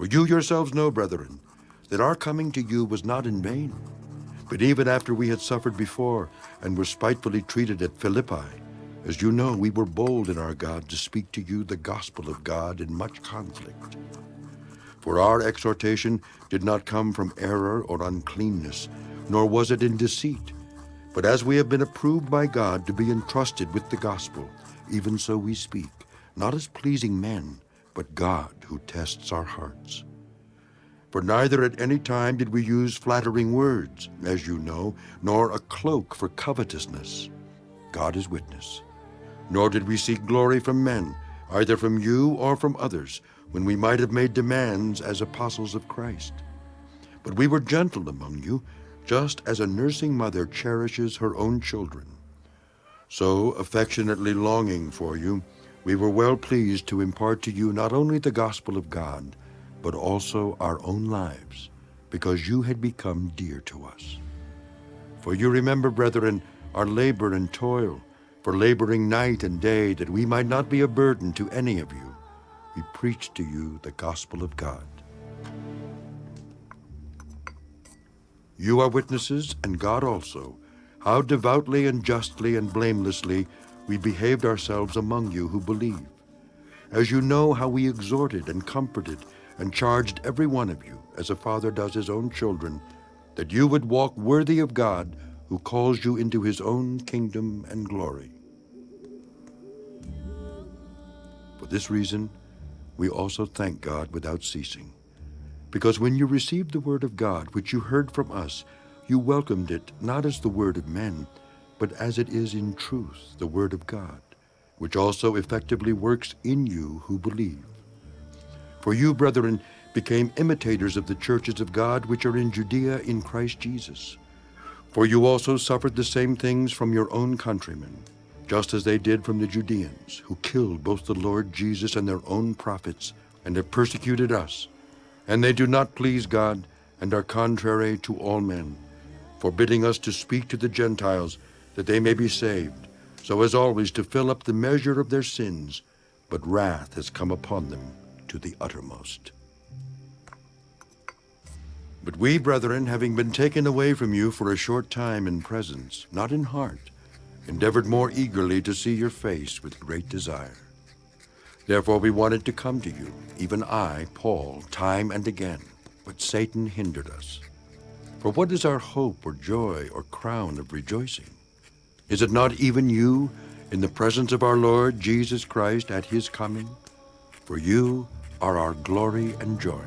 For you yourselves know, brethren, that our coming to you was not in vain. But even after we had suffered before and were spitefully treated at Philippi, as you know, we were bold in our God to speak to you the gospel of God in much conflict. For our exhortation did not come from error or uncleanness, nor was it in deceit. But as we have been approved by God to be entrusted with the gospel, even so we speak, not as pleasing men, but God who tests our hearts. For neither at any time did we use flattering words, as you know, nor a cloak for covetousness. God is witness. Nor did we seek glory from men, either from you or from others, when we might have made demands as apostles of Christ. But we were gentle among you, just as a nursing mother cherishes her own children. So, affectionately longing for you, we were well pleased to impart to you not only the gospel of God, but also our own lives, because you had become dear to us. For you remember, brethren, our labor and toil, for laboring night and day, that we might not be a burden to any of you. We preach to you the gospel of God. You are witnesses, and God also, how devoutly and justly and blamelessly we behaved ourselves among you who believe. As you know how we exhorted and comforted and charged every one of you, as a father does his own children, that you would walk worthy of God who calls you into his own kingdom and glory. For this reason, we also thank God without ceasing. Because when you received the word of God, which you heard from us, you welcomed it not as the word of men, but as it is in truth the word of God, which also effectively works in you who believe. For you, brethren, became imitators of the churches of God which are in Judea in Christ Jesus. For you also suffered the same things from your own countrymen, just as they did from the Judeans, who killed both the Lord Jesus and their own prophets, and have persecuted us. And they do not please God, and are contrary to all men, forbidding us to speak to the Gentiles, that they may be saved, so as always to fill up the measure of their sins. But wrath has come upon them to the uttermost. But we, brethren, having been taken away from you for a short time in presence, not in heart, endeavored more eagerly to see your face with great desire. Therefore we wanted to come to you, even I, Paul, time and again, but Satan hindered us. For what is our hope or joy or crown of rejoicing? Is it not even you, in the presence of our Lord Jesus Christ at his coming? For you are our glory and joy.